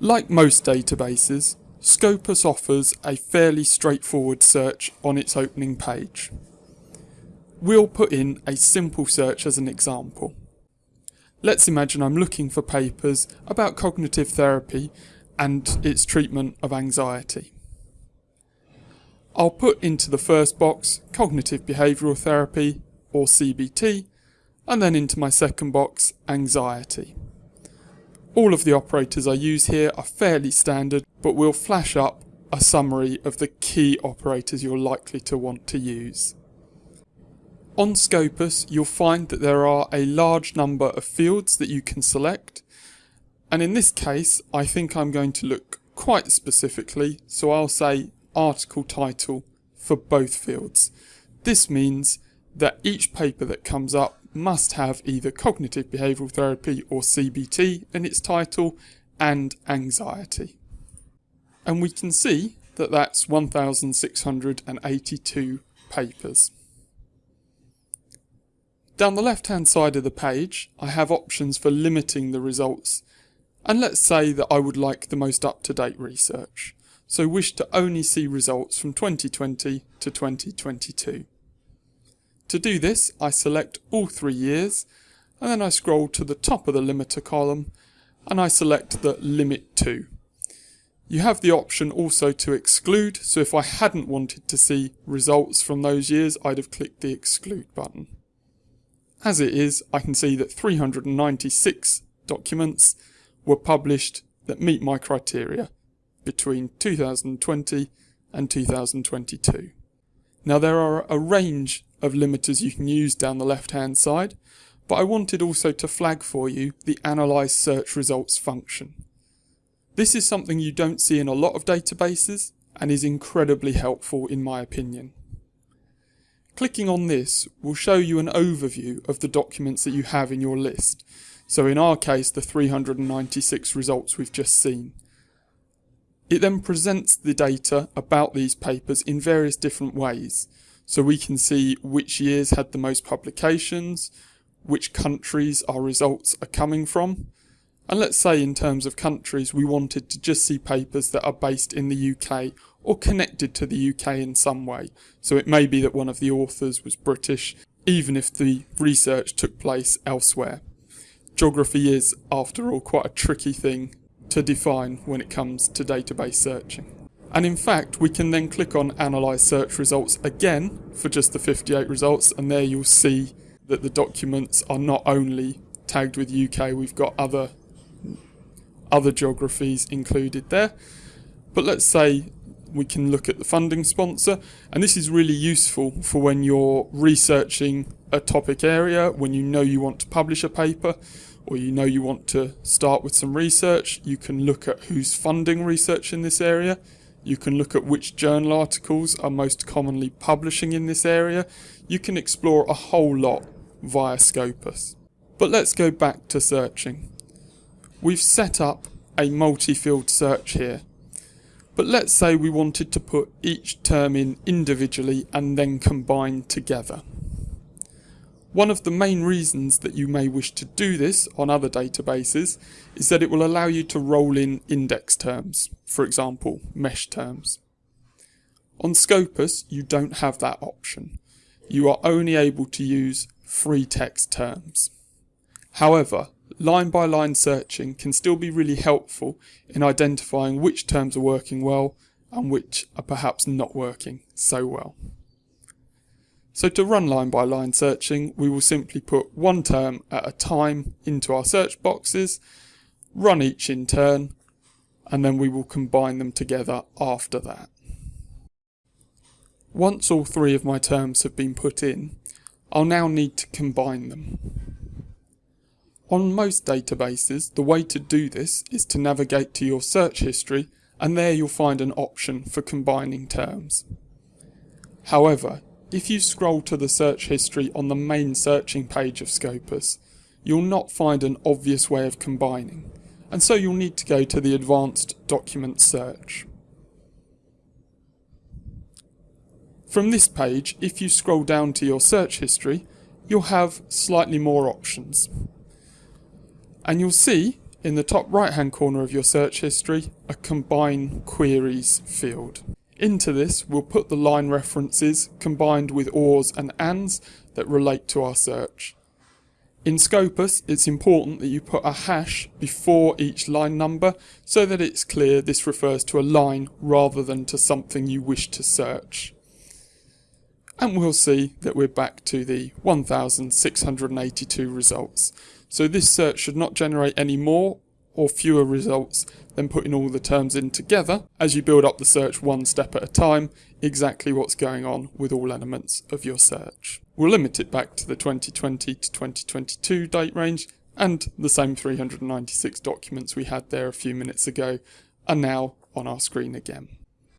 Like most databases, Scopus offers a fairly straightforward search on its opening page. We'll put in a simple search as an example. Let's imagine I'm looking for papers about cognitive therapy and its treatment of anxiety. I'll put into the first box cognitive behavioural therapy or CBT and then into my second box anxiety. All of the operators I use here are fairly standard, but we'll flash up a summary of the key operators you're likely to want to use. On Scopus, you'll find that there are a large number of fields that you can select, and in this case, I think I'm going to look quite specifically, so I'll say article title for both fields. This means that each paper that comes up must have either cognitive behavioural therapy or CBT in its title and anxiety. And we can see that that's 1,682 papers. Down the left hand side of the page, I have options for limiting the results. And let's say that I would like the most up to date research, so wish to only see results from 2020 to 2022. To do this, I select all three years, and then I scroll to the top of the limiter column, and I select the limit to. You have the option also to exclude, so if I hadn't wanted to see results from those years, I'd have clicked the exclude button. As it is, I can see that 396 documents were published that meet my criteria between 2020 and 2022. Now there are a range of limiters you can use down the left hand side, but I wanted also to flag for you the Analyze Search Results function. This is something you don't see in a lot of databases and is incredibly helpful in my opinion. Clicking on this will show you an overview of the documents that you have in your list. So in our case, the 396 results we've just seen. It then presents the data about these papers in various different ways. So we can see which years had the most publications, which countries our results are coming from. And let's say in terms of countries, we wanted to just see papers that are based in the UK or connected to the UK in some way. So it may be that one of the authors was British, even if the research took place elsewhere. Geography is, after all, quite a tricky thing to define when it comes to database searching. And in fact, we can then click on Analyze Search Results again for just the 58 results, and there you'll see that the documents are not only tagged with UK, we've got other other geographies included there. But let's say we can look at the funding sponsor, and this is really useful for when you're researching a topic area, when you know you want to publish a paper, or you know you want to start with some research, you can look at who's funding research in this area. You can look at which journal articles are most commonly publishing in this area. You can explore a whole lot via Scopus. But let's go back to searching. We've set up a multi-field search here. But let's say we wanted to put each term in individually and then combine together. One of the main reasons that you may wish to do this on other databases is that it will allow you to roll in index terms, for example, mesh terms. On Scopus, you don't have that option. You are only able to use free text terms. However, line by line searching can still be really helpful in identifying which terms are working well and which are perhaps not working so well. So to run line by line searching, we will simply put one term at a time into our search boxes, run each in turn, and then we will combine them together after that. Once all three of my terms have been put in, I'll now need to combine them. On most databases, the way to do this is to navigate to your search history and there you'll find an option for combining terms. However, if you scroll to the search history on the main searching page of Scopus, you'll not find an obvious way of combining, and so you'll need to go to the advanced document search. From this page, if you scroll down to your search history, you'll have slightly more options. And you'll see in the top right hand corner of your search history a combine queries field. Into this we'll put the line references combined with ors and ands that relate to our search. In Scopus, it's important that you put a hash before each line number so that it's clear this refers to a line rather than to something you wish to search. And we'll see that we're back to the 1682 results. So this search should not generate any more or fewer results than putting all the terms in together as you build up the search one step at a time, exactly what's going on with all elements of your search. We'll limit it back to the 2020 to 2022 date range and the same 396 documents we had there a few minutes ago are now on our screen again.